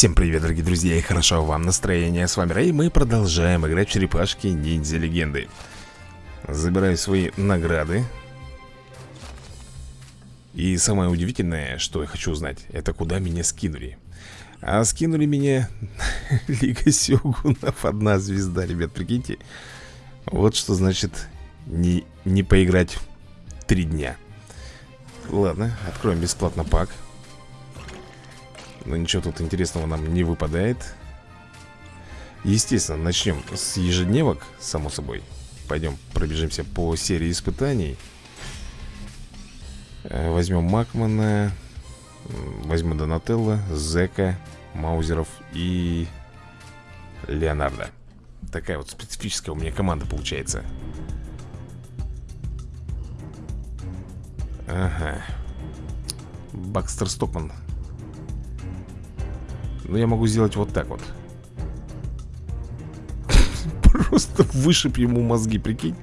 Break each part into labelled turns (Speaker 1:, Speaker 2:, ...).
Speaker 1: Всем привет, дорогие друзья, и хорошо вам настроение. С вами Рэй, мы продолжаем играть в черепашки ниндзя легенды. Забираю свои награды. И самое удивительное, что я хочу узнать, это куда меня скинули. А скинули меня Лига Сёгунов, одна звезда, ребят, прикиньте. Вот что значит не, не поиграть три дня. Ладно, откроем бесплатно пак. Но ничего тут интересного нам не выпадает. Естественно, начнем с ежедневок, само собой. Пойдем пробежимся по серии испытаний. Э, Возьмем Макмана Возьму Донателло, Зека, Маузеров и Леонардо. Такая вот специфическая у меня команда получается. Ага. Бакстер Стокман но я могу сделать вот так вот. Просто вышиб ему мозги, прикинь.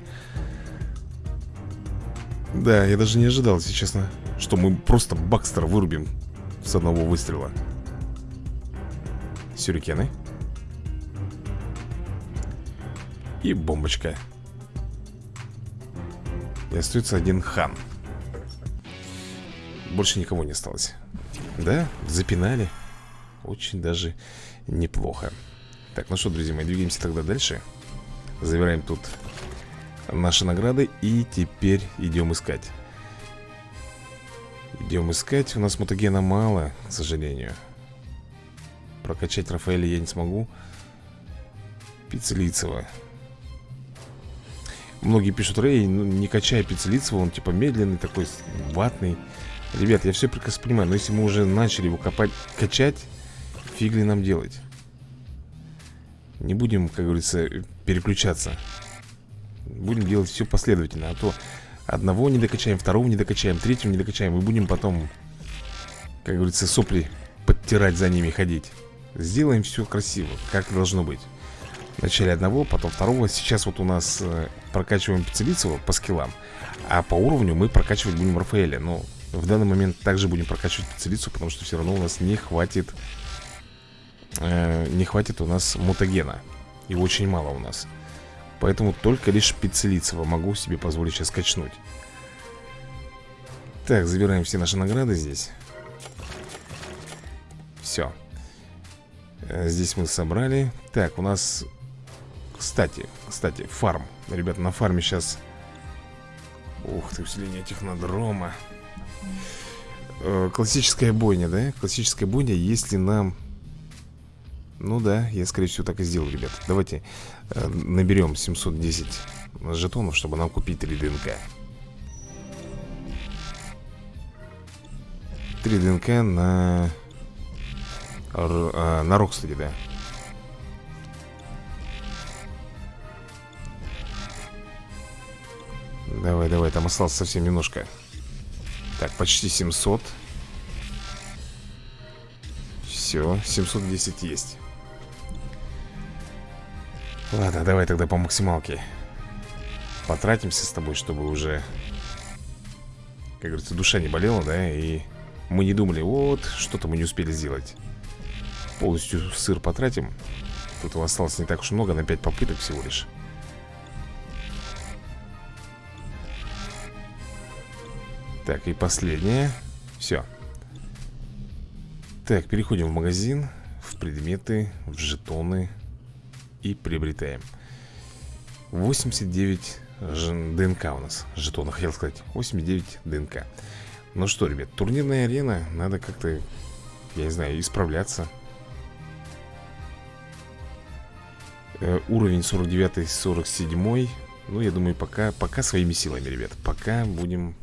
Speaker 1: Да, я даже не ожидал, если честно Что мы просто Бакстера вырубим С одного выстрела. Сюрикены. И бомбочка. И остается один хан. Больше никого не осталось. Да, запинали очень даже неплохо. Так, ну что, друзья мои, двигаемся тогда дальше. Забираем тут наши награды И теперь идем искать. Идем искать У нас мутагена мало, к сожалению. Прокачать Рафаэля я не смогу. Пиццелицева. Многие пишут, Рэй, ну, не качай Пиццелицева Он типа медленный такой, ватный Ребят, я все прекрасно понимаю Но если мы уже начали его копать, качать Фиг ли нам делать? Не будем, как говорится, переключаться. Будем делать все последовательно А то одного не докачаем, второго не докачаем Третьего не докачаем И будем потом, как говорится, сопли подтирать за ними ходить. Сделаем все красиво, как должно быть. Вначале одного, потом второго. Сейчас вот у нас э, прокачиваем Пиццелицева по скиллам А по уровню мы прокачивать будем Рафаэля. Но в данный момент также будем прокачивать Пиццелицу Потому что все равно у нас не хватит э, не хватит у нас мутагена. И очень мало у нас. Поэтому только лишь Пиццелицева могу себе позволить сейчас качнуть. Так, забираем все наши награды здесь. Все э, Здесь мы собрали. Так, у нас Кстати, кстати, фарм. Ребята, на фарме сейчас Ух ты, усиление технодрома. Э, Классическая бойня, да? Классическая бойня, если нам ну да, я скорее всего так и сделал, ребят. Давайте э, наберем 710 жетонов, чтобы нам купить 3 ДНК. 3 ДНК на... Р, а, на Рокстеде, да. Давай, давай, там осталось совсем немножко. Так, почти 700 Все, 710 есть Ладно, давай тогда по максималке. Потратимся с тобой, чтобы уже Как говорится, душа не болела, да И мы не думали, вот, что-то мы не успели сделать. Полностью сыр потратим. Тут его осталось не так уж много, на 5 попыток всего лишь. Так, и последнее. Все Так, переходим в магазин В предметы, в жетоны и приобретаем. 89 ДНК у нас Жетонов, хотел сказать. 89 ДНК. Ну что, ребят, турнирная арена Надо как-то, я не знаю, исправляться. Э, Уровень 49-47 Ну, я думаю, пока, пока своими силами, ребят Пока будем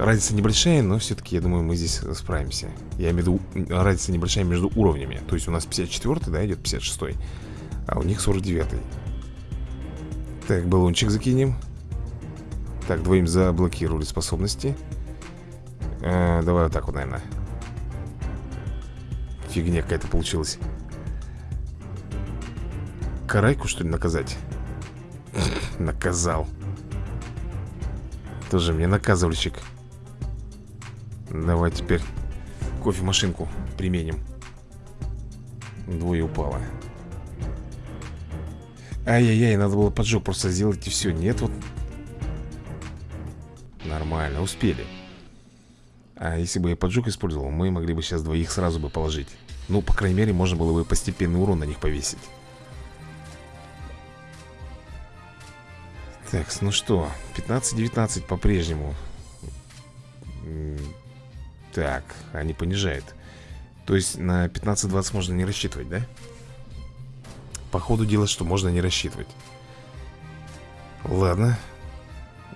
Speaker 1: Разница небольшая, но все-таки, я думаю, мы здесь справимся. Я имею в виду, разница небольшая между уровнями. То есть у нас 54 да, идет 56 -й. А у них 49 -й. Так, баллончик закинем. Так, двоим заблокировали способности. Э, Давай вот так вот, наверное Фигня какая-то получилась. Карайку, что ли, наказать? Наказал. Тоже мне наказывальщик Давай теперь кофемашинку применим. Двое упало. Ай-яй-яй, надо было поджог просто сделать и все Нет, вот. Нормально, успели. А если бы я поджог использовал Мы могли бы сейчас двоих сразу бы положить. Ну, по крайней мере, можно было бы постепенный урон на них повесить. Так, ну что 15-19 по-прежнему Так, они понижают То есть на 15-20 можно не рассчитывать, да? По ходу дела, что можно не рассчитывать. Ладно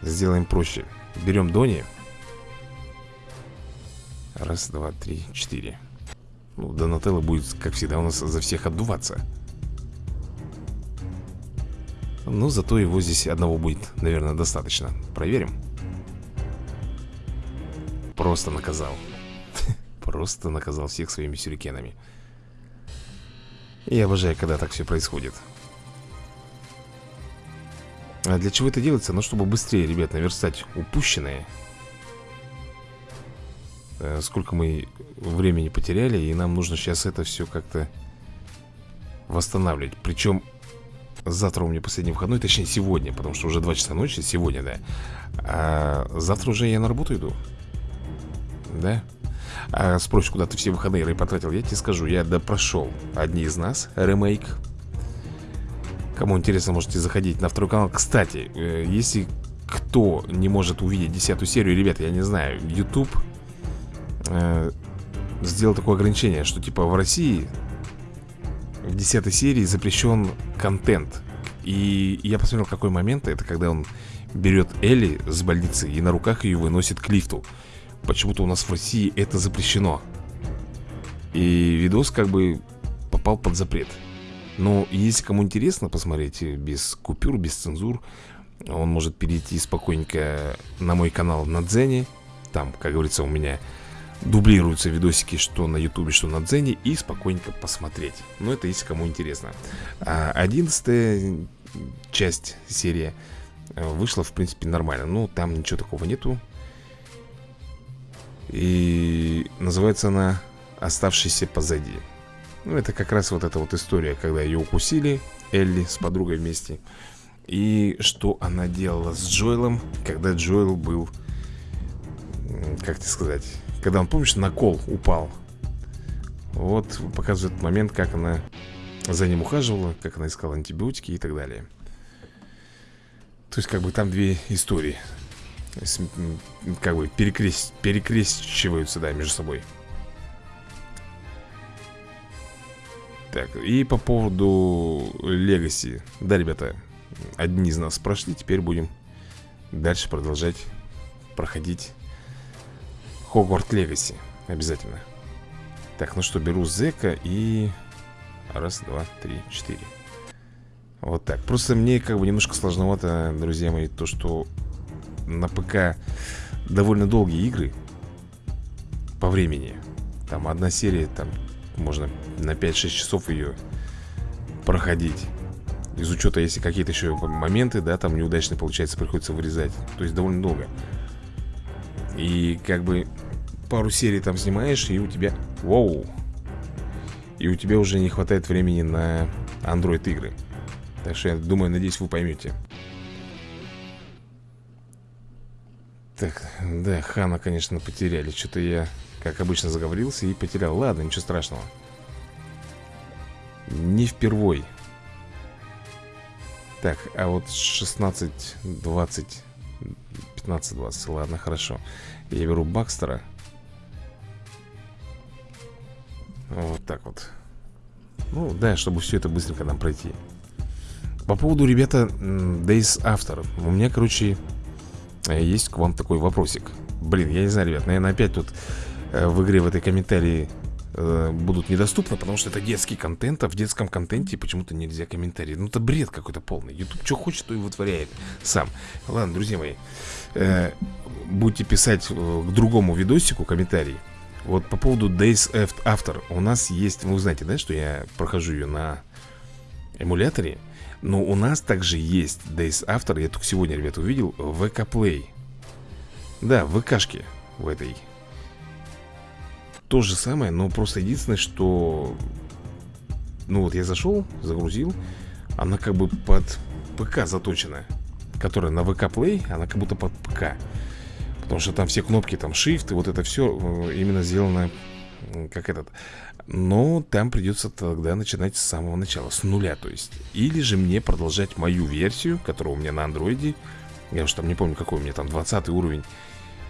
Speaker 1: Сделаем проще. Берем Дони. Раз, два, три, четыре. Ну, Донателло будет, как всегда, у нас за всех отдуваться Но зато его здесь одного будет, наверное, достаточно. Проверим Просто наказал. Просто наказал всех своими сюрикенами. Я обожаю, когда так все происходит. А для чего это делается? Ну, чтобы быстрее, ребят, наверстать упущенное. Э, Сколько мы времени потеряли И нам нужно сейчас это все как-то Восстанавливать. Причем завтра у меня последний выходной Точнее, сегодня, потому что уже 2 часа ночи Сегодня, да. А завтра уже я на работу иду Да? А спросишь, куда ты все выходные потратил Я тебе скажу, я допрошел Одни из нас, ремейк. Кому интересно, можете заходить на второй канал. Кстати, э, если кто не может увидеть десятую серию Ребята, я не знаю, YouTube э, Сделал такое ограничение Что типа в России В десятой серии запрещен контент. И я посмотрел, какой момент. Это когда он берет Элли с больницы И на руках ее выносит к лифту Почему-то у нас в России это запрещено. И видос как бы попал под запрет. Но если кому интересно посмотреть без купюр, без цензур Он может перейти спокойненько на мой канал на Дзене. Там, как говорится, у меня дублируются видосики что на ютубе, что на Дзене И спокойненько посмотреть. Но это если кому интересно. А Одиннадцатая часть серия э, вышла, в принципе, нормально. Ну, там ничего такого нету И называется она «Оставшийся позади» Ну, это как раз вот эта вот история, когда ее укусили, Элли с подругой вместе. И что она делала с Джоэлом, когда Джоэл был, как тебе сказать, когда он, помнишь, на кол упал. Вот показывает момент, как она за ним ухаживала, как она искала антибиотики и так далее. То есть, как бы там две истории. Как бы перекрест... перекрещиваются, да, между собой. Так, и по поводу Легаси. Да, ребята, одни из нас прошли Теперь будем дальше продолжать проходить Хогварт Легаси Обязательно. Так, ну что, беру Зека и... Раз, два, три, четыре. Вот так. Просто мне как бы немножко сложновато, друзья мои То, что на ПК довольно долгие игры По времени. Там одна серия, там можно на 5-6 часов ее проходить. Из учета, если какие-то еще моменты, да, там неудачно получается, приходится вырезать. То есть довольно долго. И как бы пару серий там снимаешь, и у тебя... Воу! И у тебя уже не хватает времени на Android игры. Так что я думаю, надеюсь, вы поймете Так, да, Хана, конечно, потеряли. Что-то я как обычно заговорился и потерял. Ладно, ничего страшного. Не впервой. Так, а вот 16, 20 15, 20, ладно, хорошо. Я беру Бакстера. Вот так вот. Ну, да, чтобы все это быстренько нам пройти. По поводу, ребята, Days After У меня, короче, есть к вам такой вопросик Блин, я не знаю, ребят, наверное, опять тут Э, в игре в этой комментарии э, будут недоступны, потому что это детский контент, а в детском контенте почему-то нельзя комментарии. Ну это бред какой-то полный. YouTube что хочет, то и вытворяет сам. Ладно, друзья мои, э, будете писать к другому видосику комментарии. Вот по поводу Days After у нас есть, вы знаете, да, что я прохожу ее на эмуляторе, но у нас также есть Days After, я только сегодня, ребята, увидел, в VK Play. Да, в ВКшке в этой то же самое, но просто единственное, что Ну вот я зашел, загрузил Она как бы под ПК заточена Которая на ВК Play Она как будто под ПК Потому что там все кнопки, там Shift И вот это все э, именно сделано Как этот Но там придется тогда начинать с самого начала С нуля то есть. Или же мне продолжать мою версию Которая у меня на андроиде Я уж там не помню какой у меня там 20 уровень.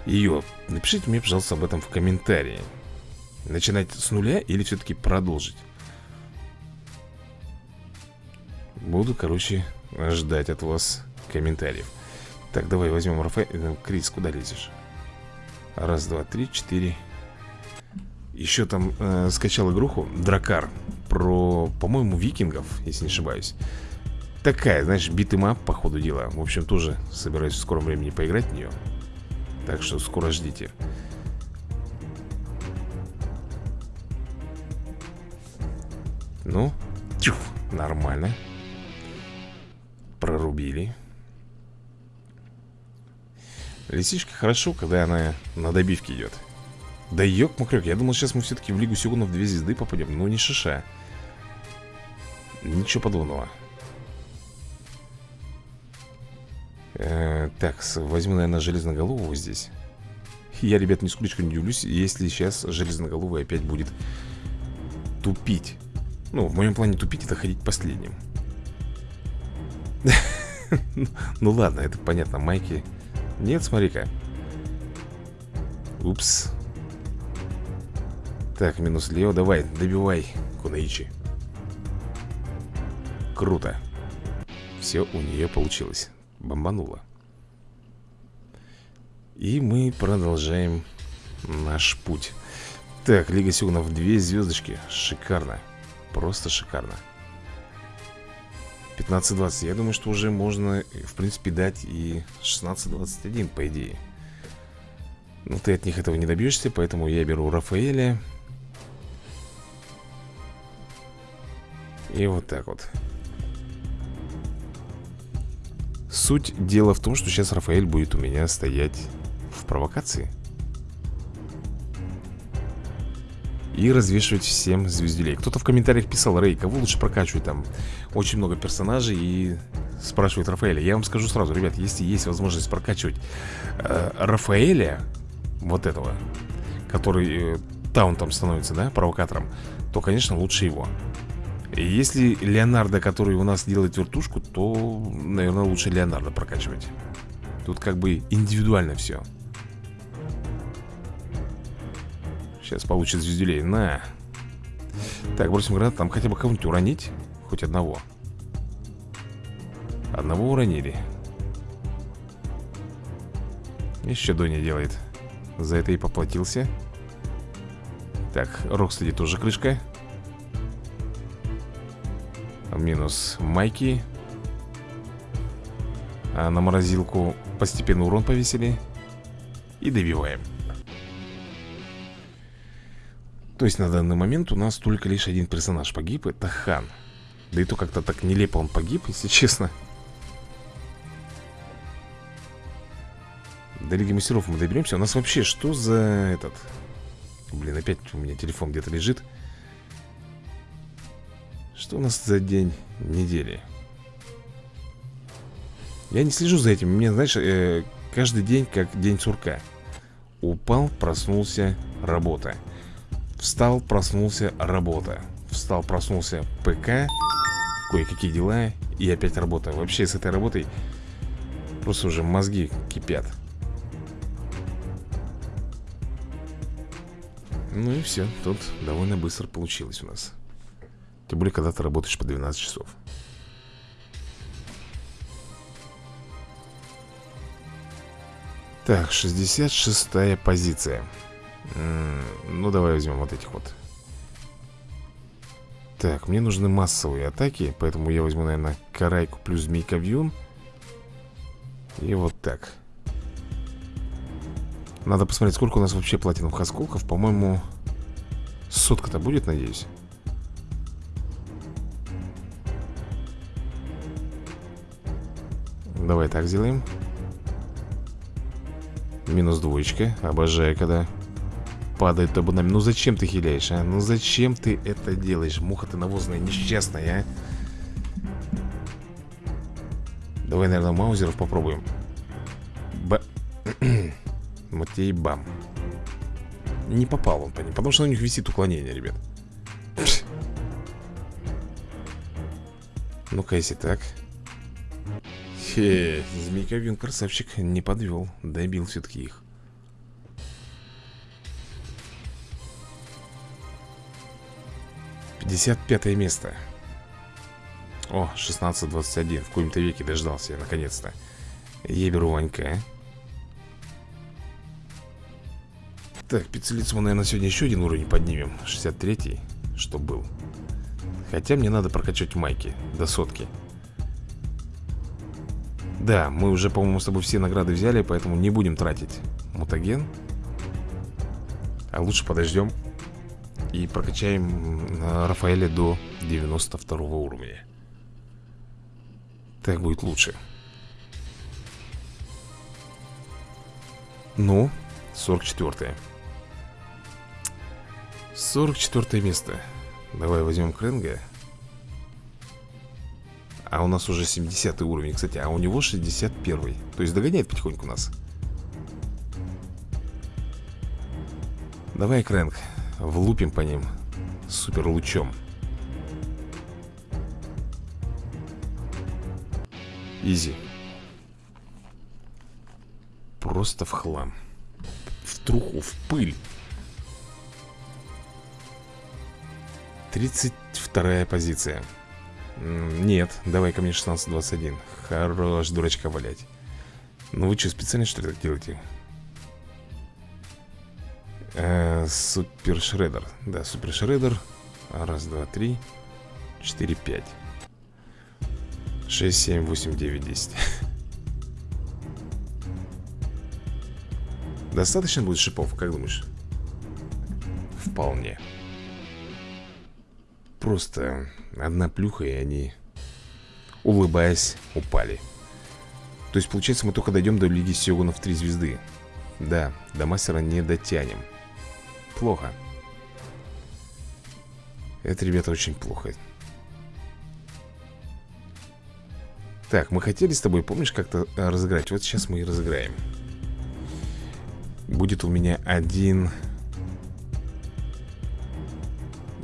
Speaker 1: Ее Напишите мне, пожалуйста, об этом в комментарии. Начинать с нуля или все-таки продолжить? Буду, короче, ждать от вас комментариев. Так, давай возьмем Рафаэль Крис, куда лезешь? Раз, два, три, четыре Еще там э, скачал игруху Дракар. Про, по-моему, викингов, если не ошибаюсь. Такая, знаешь, beat 'em up по ходу дела. В общем, тоже собираюсь в скором времени поиграть в нее Так что скоро ждите. Ну, тюф, нормально. Прорубили. Лисичка хорошо, когда она на добивке идет Да ёк-макрёк, я думал, сейчас мы все-таки в Лигу Сёгунов две звезды попадем Ну, не шиша Ничего подобного. Э, Так, возьму, наверное, железноголового здесь. Я, ребят, нисколько не удивлюсь Если сейчас железноголовый опять будет Тупить. Ну, в моем плане тупить это ходить последним. Ну ладно, это понятно, майки. Нет, смотри-ка. Упс Так, минус Лео, давай, добивай Кунаичи Круто. Все у нее получилось. Бомбануло. И мы продолжаем наш путь. Так, Лига Сюгнов, две звездочки Шикарно. Просто шикарно. 15-20 Я думаю, что уже можно, в принципе, дать и 16-21, по идее. Но ты от них этого не добьешься Поэтому я беру Рафаэля И вот так вот. Суть дела в том, что сейчас Рафаэль будет у меня стоять в провокации. И развешивать всем звездюлей. Кто-то в комментариях писал, Рэй, кого лучше прокачивать там? Очень много персонажей и спрашивает Рафаэля. Я вам скажу сразу, ребят, если есть возможность прокачивать э, Рафаэля Вот этого Который э, таунтом становится, да, провокатором То, конечно, лучше его если Леонардо, который у нас делает вертушку То, наверное, лучше Леонардо прокачивать Тут как бы индивидуально все Сейчас получит звездюлей. На. Так, бросим гранат. Там хотя бы кого-нибудь уронить. Хоть одного. Одного уронили. Еще Доня делает. За это и поплатился. Так, Рокстеди тоже крышка. Минус Майки. А на морозилку постепенно урон повесили. И добиваем. То есть на данный момент у нас только лишь один персонаж погиб Это Хан Да и то как-то так нелепо он погиб, если честно До Лиги Мастеров мы доберемся У нас вообще что за этот Блин, опять у меня телефон где-то лежит Что у нас за день недели? Я не слежу за этим. Мне, знаешь, э, каждый день как день сурка. Упал, проснулся, работа. Встал, проснулся, работа. Встал, проснулся, ПК Кое-какие дела И опять работа. Вообще с этой работой Просто уже мозги кипят. Ну и все, тут довольно быстро получилось у нас Тем более, когда ты работаешь по 12 часов. Так, 66 позиция. Ну, давай возьмем вот этих вот. Так, мне нужны массовые атаки Поэтому я возьму, наверное, карайку плюс змейка вьюн. И вот так. Надо посмотреть, сколько у нас вообще платиновых осколков. По-моему, сотка-то будет, надеюсь Давай так сделаем. Минус двоечка. Обожаю, когда падает табунами Ну зачем ты хиляешь, а? Ну зачем ты это делаешь? Муха ты навозная, несчастная, а? Давай, наверное, маузеров попробуем. Ба... Матей бам. Не попал он по ним Потому что у них висит уклонение, ребят. Ну-ка, если так Хе, Змейковин красавчик не подвел Добил все-таки их. Пятьдесят пятое место. О, 16-21 В каком-то веке дождался я, наконец-то. Я беру Ванька Так, пиццелицу мы, наверное, сегодня еще один уровень поднимем. 63-й, что был. Хотя мне надо прокачать майки до сотки Да, мы уже, по-моему, с тобой все награды взяли Поэтому не будем тратить мутаген. А лучше подождем И прокачаем Рафаэля до 92 уровня. Так будет лучше. Ну, 44 -е. 44 место. Давай возьмем Кренга А у нас уже 70 уровень, кстати А у него 61 -й. То есть догоняет потихоньку нас. Давай, Крэнг Влупим по ним Супер лучом. Изи. Просто в хлам. В труху, в пыль. 32 позиция Нет, давай ко мне 16-21 Хорош дурачка валять. Ну вы что, специально что ли так делаете? Э, супер Шредер. Да, Супер Шредер. Раз, два, три Четыре, пять. Шесть, семь, восемь, девять, десять. Достаточно будет шипов, как думаешь? Вполне. Просто одна плюха, и они, улыбаясь, упали. То есть, получается, мы только дойдем до Лиги Сёгунов 3 звезды. Да, до мастера не дотянем. Плохо. Это, ребята, очень плохо. Так, мы хотели с тобой, помнишь, как-то разыграть? Вот сейчас мы и разыграем. Будет у меня один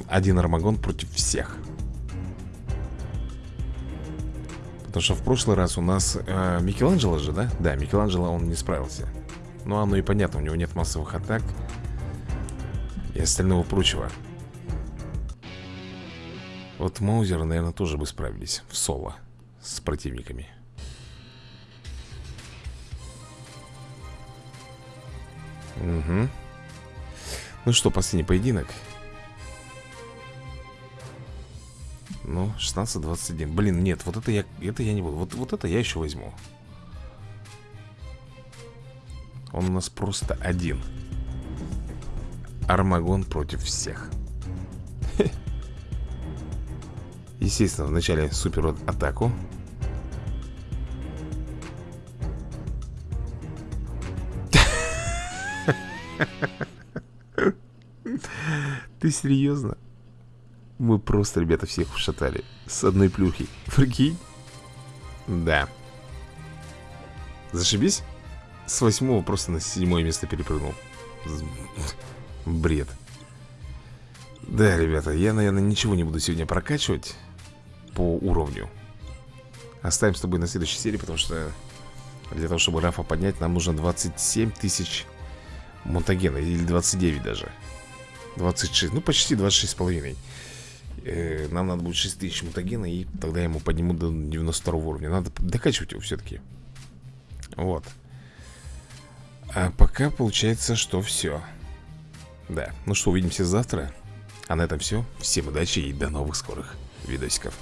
Speaker 1: один Армагон против всех Потому что в прошлый раз у нас э, Микеланджело же, да? Да, Микеланджело он не справился. Ну, оно и понятно, у него нет массовых атак И остального прочего. Вот Маузеры, наверное, тоже бы справились в соло С противниками. Угу Ну что, последний поединок Ну, 16-21 Блин, нет, вот это я, это я не буду. Вот, вот это я еще возьму. Он у нас просто один. Армагон против всех. Естественно, вначале супер атаку. Ты серьезно? Мы просто, ребята, всех ушатали С одной плюхи. Прикинь? Да. Зашибись? С восьмого просто на седьмое место перепрыгнул. Бред. Да, ребята, я, наверное, ничего не буду сегодня прокачивать По уровню. Оставим с тобой на следующей серии, потому что Для того, чтобы Рафа поднять, нам нужно 27 тысяч Монтагена Или 29 даже. 26, ну почти 26 с половиной э, Нам надо будет 6000 мутагена И тогда я ему подниму до 92 уровня. Надо докачивать его все-таки Вот. А пока получается, что все Да, ну что, увидимся завтра. А на этом все Всем удачи и до новых скорых видосиков